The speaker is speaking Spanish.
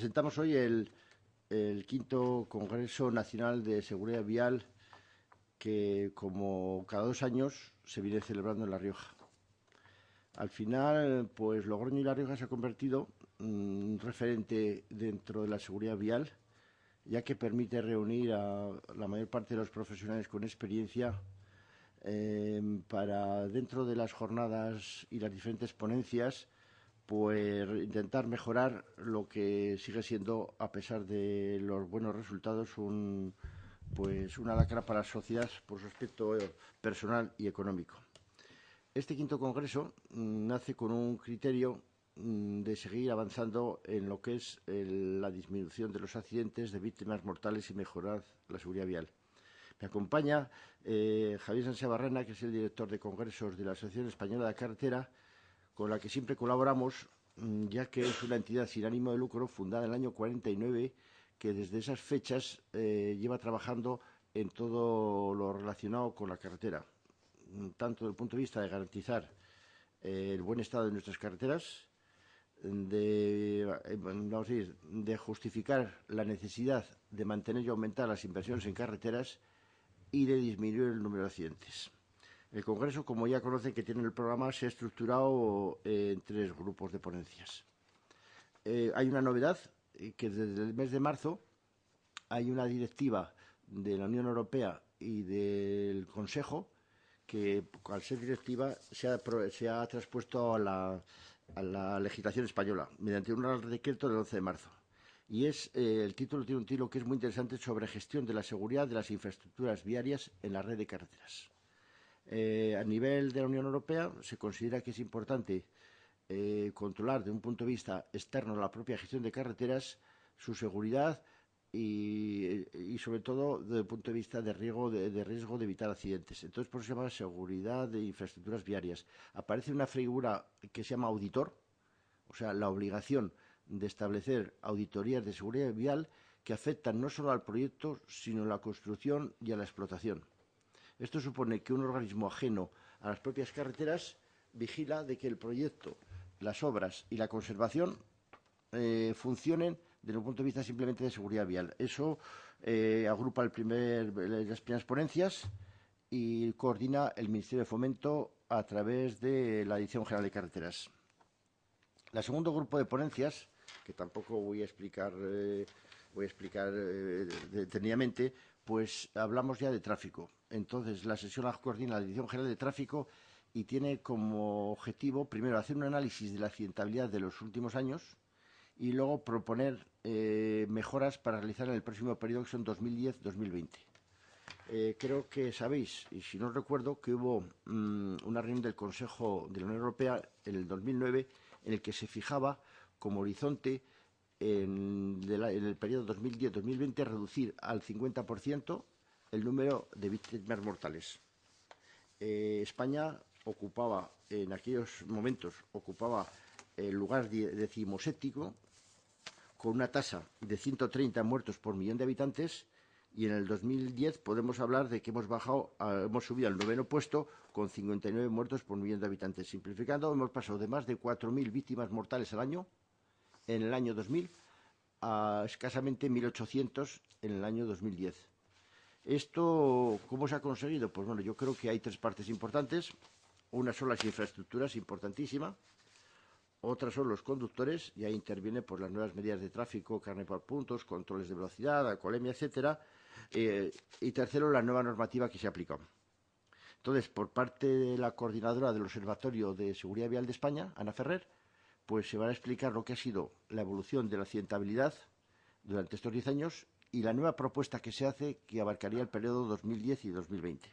Presentamos hoy el, quinto Congreso Nacional de Seguridad Vial que, como cada dos años, se viene celebrando en La Rioja. Al final, pues Logroño y La Rioja se ha convertido en un referente dentro de la seguridad vial, ya que permite reunir a la mayor parte de los profesionales con experiencia eh, para, dentro de las jornadas y las diferentes ponencias, pues intentar mejorar lo que sigue siendo, a pesar de los buenos resultados, un, pues una lacra para la sociedad por su aspecto personal y económico. Este quinto congreso mm, nace con un criterio mm, de seguir avanzando en lo que es la disminución de los accidentes de víctimas mortales y mejorar la seguridad vial. Me acompaña eh, Javier Sánchez Barrena, que es el director de congresos de la Asociación Española de Carretera, con la que siempre colaboramos, mm, ya que es una entidad sin ánimo de lucro fundada en el año 49 que desde esas fechas eh, lleva trabajando en todo lo relacionado con la carretera, mm, tanto desde el punto de vista de garantizar eh, el buen estado de nuestras carreteras, eh, de justificar la necesidad de mantener y aumentar las inversiones en carreteras y de disminuir el número de accidentes. El Congreso, como ya conocen que tiene el programa, se ha estructurado en tres grupos de ponencias. Eh, hay una novedad, eh, que desde el mes de marzo hay una directiva de la Unión Europea y del Consejo que, al ser directiva, se ha, se ha traspuesto a la, legislación española mediante un Decreto del 11 de marzo. Y es, eh, el título tiene un título que es muy interesante sobre gestión de la seguridad de las infraestructuras viarias en la red de carreteras. Eh, a nivel de la Unión Europea se considera que es importante eh, controlar desde un punto de vista externo la propia gestión de carreteras, su seguridad y, y sobre todo desde el punto de vista de riesgo de, de riesgo de evitar accidentes. Entonces, por eso se llama seguridad de infraestructuras viarias. Aparece una figura que se llama auditor, o sea, la obligación de establecer auditorías de seguridad vial que afectan no solo al proyecto, sino a la construcción y a la explotación. Esto supone que un organismo ajeno a las propias carreteras vigila de que el proyecto, las obras y la conservación eh, funcionen desde un punto de vista simplemente de seguridad vial. Eso eh, agrupa el primer, las primeras ponencias y coordina el Ministerio de Fomento a través de la Dirección General de Carreteras. El segundo grupo de ponencias, que tampoco voy a explicar, eh, voy a explicar eh, detenidamente, pues hablamos ya de tráfico. Entonces, la sesión la coordina la Dirección General de Tráfico y tiene como objetivo, primero, hacer un análisis de la accidentabilidad de los últimos años y luego proponer eh, mejoras para realizar en el próximo periodo, que son 2010-2020. Eh, creo que sabéis, y si no recuerdo, que hubo mmm, una reunión del Consejo de la Unión Europea en el 2009 en el que se fijaba como horizonte en, la, en el periodo 2010-2020 reducir al 50% el número de víctimas mortales. Eh, España ocupaba, en aquellos momentos, ocupaba el lugar decimoséptico con una tasa de 130 muertos por millón de habitantes y en el 2010 podemos hablar de que hemos bajado, a, hemos subido al noveno puesto con 59 muertos por millón de habitantes. Simplificando, hemos pasado de más de 4.000 víctimas mortales al año en el año 2000 a escasamente 1.800 en el año 2010. ¿Esto cómo se ha conseguido? Pues bueno, yo creo que hay tres partes importantes. Una son las infraestructuras, importantísima. Otras son los conductores, y ahí interviene por las nuevas medidas de tráfico, carne por puntos, controles de velocidad, alcoholemia, etcétera. Eh, y tercero, la nueva normativa que se aplica. Entonces, por parte de la coordinadora del Observatorio de Seguridad Vial de España, Ana Ferrer, pues se va a explicar lo que ha sido la evolución de la accidentabilidad durante estos 10 años y la nueva propuesta que se hace que abarcaría el periodo 2010 y 2020.